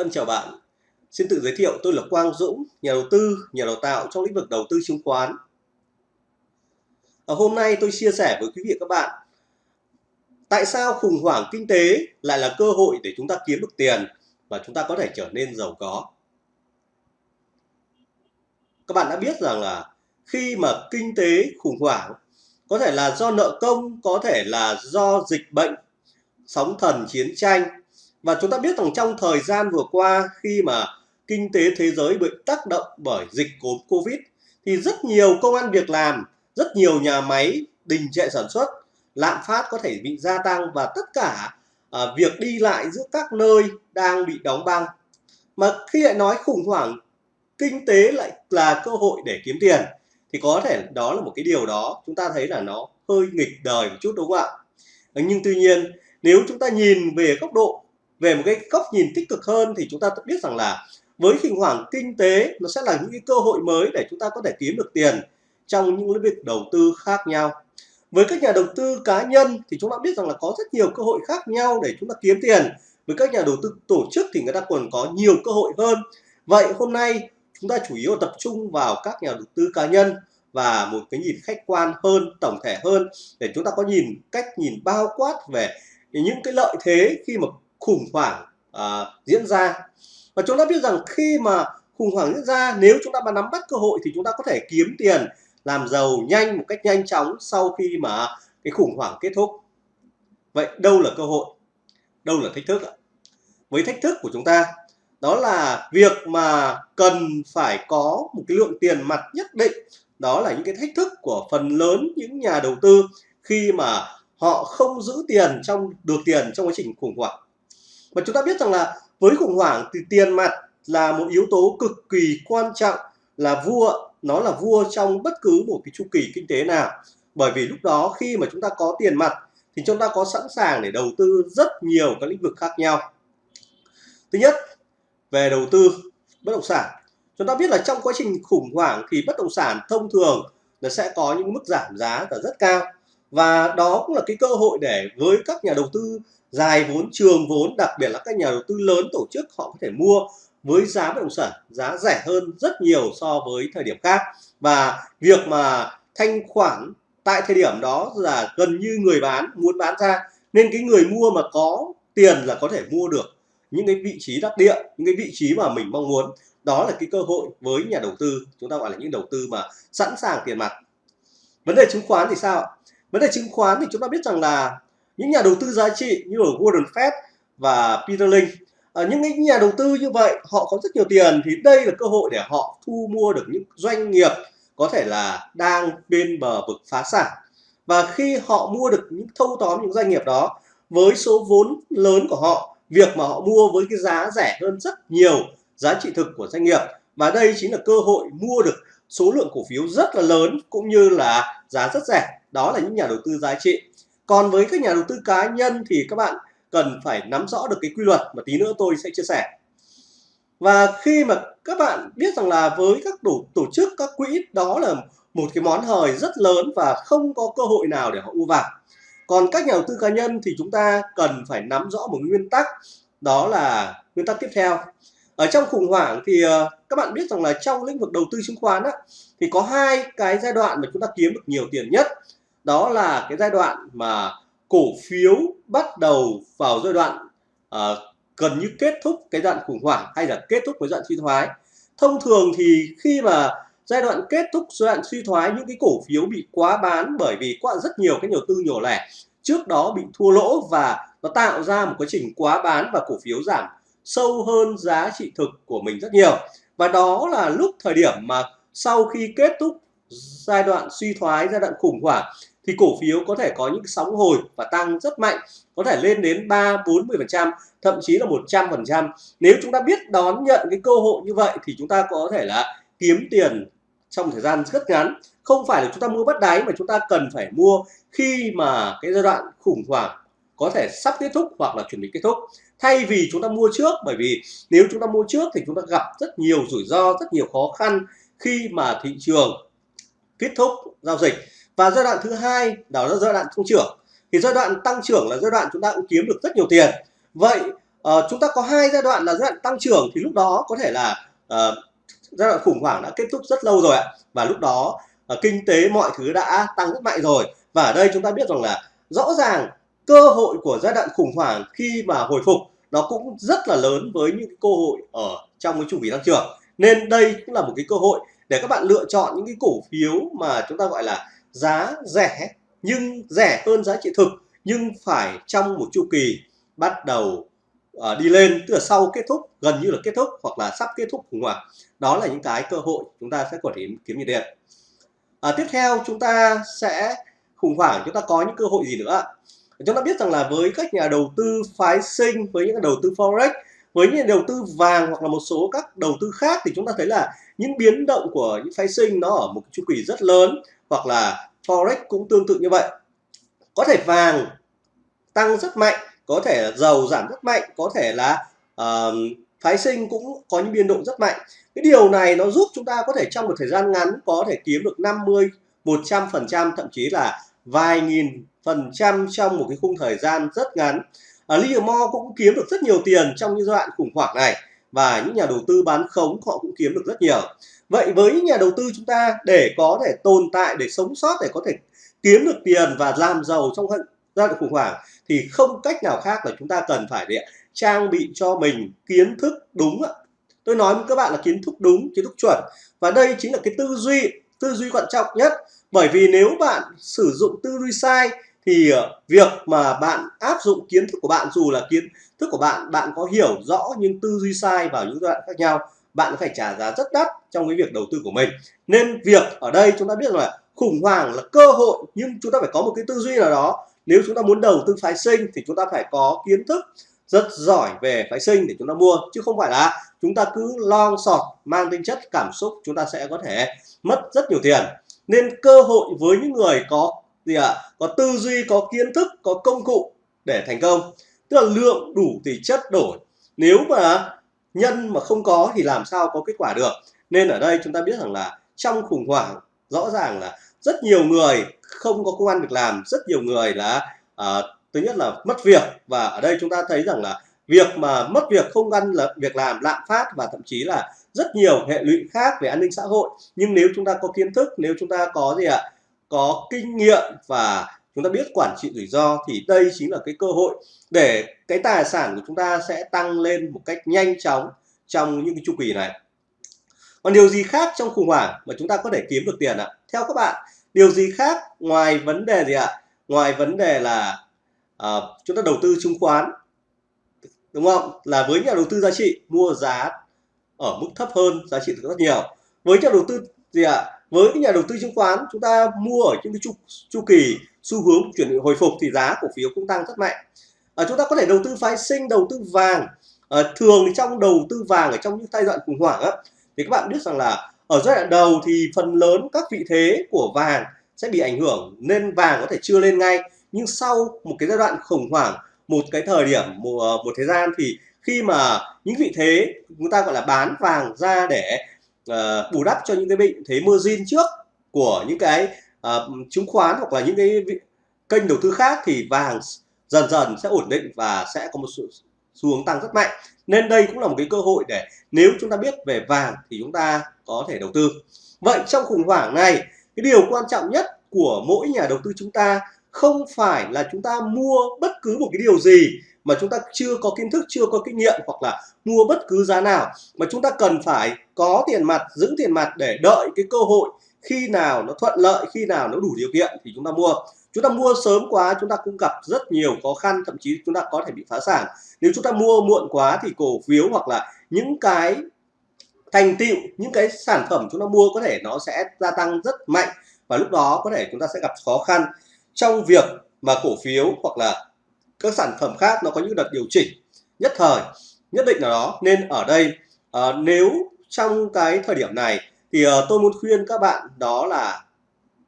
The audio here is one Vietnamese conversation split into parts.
Thân chào bạn. Xin tự giới thiệu tôi là Quang Dũng, nhà đầu tư, nhà đào tạo trong lĩnh vực đầu tư chứng khoán. Ở hôm nay tôi chia sẻ với quý vị các bạn tại sao khủng hoảng kinh tế lại là cơ hội để chúng ta kiếm được tiền và chúng ta có thể trở nên giàu có. Các bạn đã biết rằng là khi mà kinh tế khủng hoảng có thể là do nợ công, có thể là do dịch bệnh, sóng thần, chiến tranh và chúng ta biết rằng trong thời gian vừa qua khi mà kinh tế thế giới bị tác động bởi dịch Covid thì rất nhiều công an việc làm, rất nhiều nhà máy đình trệ sản xuất, lạm phát có thể bị gia tăng và tất cả à, việc đi lại giữa các nơi đang bị đóng băng. Mà khi lại nói khủng hoảng kinh tế lại là cơ hội để kiếm tiền thì có thể đó là một cái điều đó chúng ta thấy là nó hơi nghịch đời một chút đúng không ạ? Ờ, nhưng tuy nhiên nếu chúng ta nhìn về góc độ về một cái góc nhìn tích cực hơn thì chúng ta biết rằng là với khủng hoảng kinh tế, nó sẽ là những cái cơ hội mới để chúng ta có thể kiếm được tiền trong những lĩnh vực đầu tư khác nhau. Với các nhà đầu tư cá nhân thì chúng ta biết rằng là có rất nhiều cơ hội khác nhau để chúng ta kiếm tiền. Với các nhà đầu tư tổ chức thì người ta còn có nhiều cơ hội hơn. Vậy hôm nay chúng ta chủ yếu tập trung vào các nhà đầu tư cá nhân và một cái nhìn khách quan hơn, tổng thể hơn để chúng ta có nhìn, cách nhìn bao quát về những cái lợi thế khi mà khủng hoảng uh, diễn ra. Và chúng ta biết rằng khi mà khủng hoảng diễn ra nếu chúng ta mà nắm bắt cơ hội thì chúng ta có thể kiếm tiền làm giàu nhanh một cách nhanh chóng sau khi mà cái khủng hoảng kết thúc. Vậy đâu là cơ hội? Đâu là thách thức ạ? Với thách thức của chúng ta đó là việc mà cần phải có một cái lượng tiền mặt nhất định. Đó là những cái thách thức của phần lớn những nhà đầu tư khi mà họ không giữ tiền trong được tiền trong quá trình khủng hoảng và chúng ta biết rằng là với khủng hoảng thì tiền mặt là một yếu tố cực kỳ quan trọng là vua, nó là vua trong bất cứ một cái chu kỳ kinh tế nào. Bởi vì lúc đó khi mà chúng ta có tiền mặt thì chúng ta có sẵn sàng để đầu tư rất nhiều các lĩnh vực khác nhau. Thứ nhất, về đầu tư, bất động sản. Chúng ta biết là trong quá trình khủng hoảng thì bất động sản thông thường là sẽ có những mức giảm giá là rất cao và đó cũng là cái cơ hội để với các nhà đầu tư dài vốn, trường vốn, đặc biệt là các nhà đầu tư lớn tổ chức, họ có thể mua với giá bất động sản giá rẻ hơn rất nhiều so với thời điểm khác. Và việc mà thanh khoản tại thời điểm đó là gần như người bán, muốn bán ra. Nên cái người mua mà có tiền là có thể mua được những cái vị trí đắc địa, những cái vị trí mà mình mong muốn. Đó là cái cơ hội với nhà đầu tư, chúng ta gọi là những đầu tư mà sẵn sàng tiền mặt. Vấn đề chứng khoán thì sao vấn đề chứng khoán thì chúng ta biết rằng là những nhà đầu tư giá trị như ở Warren Buffett và Peter Lynch à, ờ, những nhà đầu tư như vậy họ có rất nhiều tiền thì đây là cơ hội để họ thu mua được những doanh nghiệp có thể là đang bên bờ vực phá sản. Và khi họ mua được những thâu tóm những doanh nghiệp đó với số vốn lớn của họ việc mà họ mua với cái giá rẻ hơn rất nhiều giá trị thực của doanh nghiệp. Và đây chính là cơ hội mua được số lượng cổ phiếu rất là lớn cũng như là giá rất rẻ. Đó là những nhà đầu tư giá trị. Còn với các nhà đầu tư cá nhân thì các bạn cần phải nắm rõ được cái quy luật mà tí nữa tôi sẽ chia sẻ. Và khi mà các bạn biết rằng là với các tổ, tổ chức các quỹ đó là một cái món hời rất lớn và không có cơ hội nào để họ u vào còn các nhà đầu tư cá nhân thì chúng ta cần phải nắm rõ một nguyên tắc đó là nguyên tắc tiếp theo ở trong khủng hoảng thì ờ, các bạn biết rằng là trong lĩnh vực đầu tư chứng khoán á, thì có hai cái giai đoạn mà chúng ta kiếm được nhiều tiền nhất. Đó là cái giai đoạn mà cổ phiếu bắt đầu vào giai đoạn uh, gần như kết thúc cái đoạn khủng hoảng hay là kết thúc với đoạn suy thoái. Thông thường thì khi mà giai đoạn kết thúc giai đoạn suy thoái những cái cổ phiếu bị quá bán bởi vì quá rất nhiều cái đầu tư nhỏ lẻ trước đó bị thua lỗ và nó tạo ra một quá trình quá bán và cổ phiếu giảm sâu hơn giá trị thực của mình rất nhiều. Và đó là lúc thời điểm mà sau khi kết thúc giai đoạn suy thoái, giai đoạn khủng hoảng, thì cổ phiếu có thể có những sóng hồi và tăng rất mạnh, có thể lên đến 3 40 phần trăm, thậm chí là 100 phần trăm. Nếu chúng ta biết đón nhận cái cơ hội như vậy thì chúng ta có thể là kiếm tiền trong thời gian rất ngắn. Không phải là chúng ta mua bắt đáy mà chúng ta cần phải mua khi mà cái giai đoạn khủng hoảng có thể sắp kết thúc hoặc là chuẩn bị kết thúc thay vì chúng ta mua trước bởi vì nếu chúng ta mua trước thì chúng ta gặp rất nhiều rủi ro rất nhiều khó khăn khi mà thị trường kết thúc giao dịch. Và giai đoạn thứ hai đó là giai đoạn tăng trưởng. Thì giai đoạn tăng trưởng là giai đoạn chúng ta cũng kiếm được rất nhiều tiền. Vậy uh, chúng ta có hai giai đoạn là giai đoạn tăng trưởng thì lúc đó có thể là uh, giai đoạn khủng hoảng đã kết thúc rất lâu rồi ạ. Và lúc đó uh, kinh tế mọi thứ đã tăng rất mạnh rồi. Và ở đây chúng ta biết rằng là rõ ràng cơ hội của giai đoạn khủng hoảng khi mà hồi phục nó cũng rất là lớn với những cơ hội ở trong cái chu kỳ tăng trưởng. Nên đây cũng là một cái cơ hội để các bạn lựa chọn những cái cổ phiếu mà chúng ta gọi là giá rẻ nhưng rẻ hơn giá trị thực nhưng phải trong một chu kỳ bắt đầu uh, đi lên từ sau kết thúc gần như là kết thúc hoặc là sắp kết thúc khủng hoảng đó là những cái cơ hội chúng ta sẽ có thể kiếm nhiệt điện à, tiếp theo chúng ta sẽ khủng hoảng chúng ta có những cơ hội gì nữa chúng ta biết rằng là với các nhà đầu tư phái sinh với những đầu tư forex với những đầu tư vàng hoặc là một số các đầu tư khác thì chúng ta thấy là những biến động của những phái sinh nó ở một chu kỳ rất lớn hoặc là forex cũng tương tự như vậy. Có thể vàng tăng rất mạnh có thể là dầu giảm rất mạnh có thể là uh, phái sinh cũng có những biên độ rất mạnh. Cái điều này nó giúp chúng ta có thể trong một thời gian ngắn có thể kiếm được 50 100 phần trăm thậm chí là vài nghìn phần trăm trong một cái khung thời gian rất ngắn. Ờ, Ở Livermore cũng kiếm được rất nhiều tiền trong những giai đoạn khủng hoảng này và những nhà đầu tư bán khống họ cũng kiếm được rất nhiều. Vậy với những nhà đầu tư chúng ta để có thể tồn tại, để sống sót, để có thể kiếm được tiền và làm giàu trong giai đoạn khủng hoảng thì không cách nào khác là chúng ta cần phải để trang bị cho mình kiến thức đúng ạ. Tôi nói với các bạn là kiến thức đúng, kiến thức chuẩn. Và đây chính là cái tư duy tư duy quan trọng nhất bởi vì nếu bạn sử dụng tư duy sai, thì ờ, việc mà bạn áp dụng kiến thức của bạn, dù là kiến thức của bạn bạn có hiểu rõ nhưng tư duy sai vào những giai đoạn khác nhau, bạn phải trả giá rất đắt trong cái việc đầu tư của mình. Nên việc ở đây chúng ta biết là khủng hoảng là cơ hội, nhưng chúng ta phải có một cái tư duy nào đó. Nếu chúng ta muốn đầu tư phái sinh thì chúng ta phải có kiến thức rất giỏi về phái sinh để chúng ta mua, chứ không phải là chúng ta cứ long sọt, mang tính chất cảm xúc chúng ta sẽ có thể mất rất nhiều tiền nên cơ hội với những người có gì ạ? À, có tư duy có kiến thức có công cụ để thành công. Tức là lượng đủ thì chất đổi. Nếu mà nhân mà không có thì làm sao có kết quả được? Nên ở đây chúng ta biết rằng là trong khủng hoảng rõ ràng là rất nhiều người không có công an việc làm rất nhiều người là à, thứ nhất là mất việc. Và ở đây chúng ta thấy rằng là việc mà mất việc không ăn là việc làm lạm phát và thậm chí là rất nhiều hệ lụy khác về an ninh xã hội. Nhưng nếu chúng ta có kiến thức nếu chúng ta có gì ạ có kinh nghiệm và chúng ta biết quản trị rủi ro thì đây chính là cái cơ hội để cái tài sản của chúng ta sẽ tăng lên một cách nhanh chóng trong những cái chu kỳ này. Còn điều gì khác trong khủng hoảng mà chúng ta có thể kiếm được tiền ạ? Theo các bạn điều gì khác ngoài vấn đề gì ạ? Ngoài vấn đề là uh, chúng ta đầu tư chứng khoán đúng không? Là với nhà đầu tư giá trị mua giá ở mức thấp hơn giá trị rất nhiều. Với nhà đầu tư gì ạ? Với cái nhà đầu tư chứng khoán chúng ta mua ở những cái chu, chu kỳ xu hướng chuyển hồi phục thì giá cổ phiếu cũng tăng rất mạnh. À, chúng ta có thể đầu tư phái sinh đầu tư vàng. À, thường thì trong đầu tư vàng ở trong những giai đoạn khủng hoảng á, thì các bạn biết rằng là ở giai đoạn đầu thì phần lớn các vị thế của vàng sẽ bị ảnh hưởng nên vàng có thể chưa lên ngay. Nhưng sau một cái giai đoạn khủng hoảng một cái thời điểm một, ờ, một thời gian thì khi mà những vị thế chúng ta gọi là bán vàng ra để uh, bù đắp cho những cái vị thế margin trước của những cái uh, chứng khoán hoặc là những cái kênh đầu tư khác thì vàng dần dần sẽ ổn định và sẽ có một sự xu hướng tăng rất mạnh. Nên đây cũng là một cái cơ hội để nếu chúng ta biết về vàng thì chúng ta có thể đầu tư. Vậy trong khủng hoảng này cái điều quan trọng nhất của mỗi nhà đầu tư chúng ta không phải là chúng ta mua bất cứ một cái điều gì mà chúng ta chưa có kiến thức, chưa có kinh nghiệm hoặc là mua bất cứ giá nào. Mà chúng ta cần phải có tiền mặt, giữ tiền mặt để đợi cái cơ hội khi nào nó thuận lợi, khi nào nó đủ điều kiện thì chúng ta mua. Chúng ta mua sớm quá, chúng ta cũng gặp rất nhiều khó khăn, thậm chí chúng ta có thể bị phá sản. Nếu chúng ta mua muộn quá thì cổ phiếu hoặc là những cái thành tựu, những cái sản phẩm chúng ta mua có thể nó sẽ gia tăng rất mạnh và lúc đó có thể chúng ta sẽ gặp khó khăn trong việc mà cổ phiếu hoặc là các sản phẩm khác nó có những đợt điều chỉnh nhất thời nhất định nào đó nên ở đây à, nếu trong cái thời điểm này thì à, tôi muốn khuyên các bạn đó là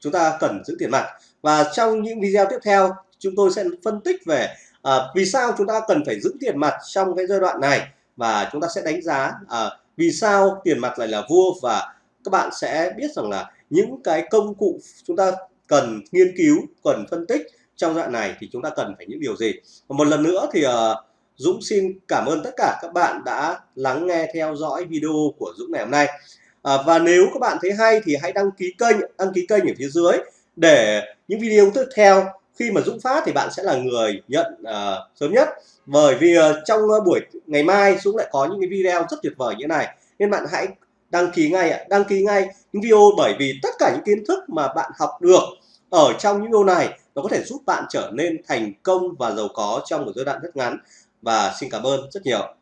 chúng ta cần giữ tiền mặt. Và trong những video tiếp theo chúng tôi sẽ phân tích về à, vì sao chúng ta cần phải giữ tiền mặt trong cái giai đoạn này và chúng ta sẽ đánh giá à, vì sao tiền mặt lại là vua. Và các bạn sẽ biết rằng là những cái công cụ chúng ta cần nghiên cứu cần phân tích trong đoạn này thì chúng ta cần phải những điều gì và một lần nữa thì uh, Dũng xin cảm ơn tất cả các bạn đã lắng nghe theo dõi video của Dũng ngày hôm nay. À, và nếu các bạn thấy hay thì hãy đăng ký kênh, đăng ký kênh ở phía dưới để những video tiếp theo khi mà Dũng phát thì bạn sẽ là người nhận uh, sớm nhất. Bởi vì uh, trong uh, buổi ngày mai Dũng lại có những cái video rất tuyệt vời như thế này nên bạn hãy đăng ký ngay ạ, đăng ký ngay những video bởi vì tất cả những kiến thức mà bạn học được ở trong những video này nó có thể giúp bạn trở nên thành công và giàu có trong một giai đoạn rất ngắn. Và xin cảm ơn rất nhiều.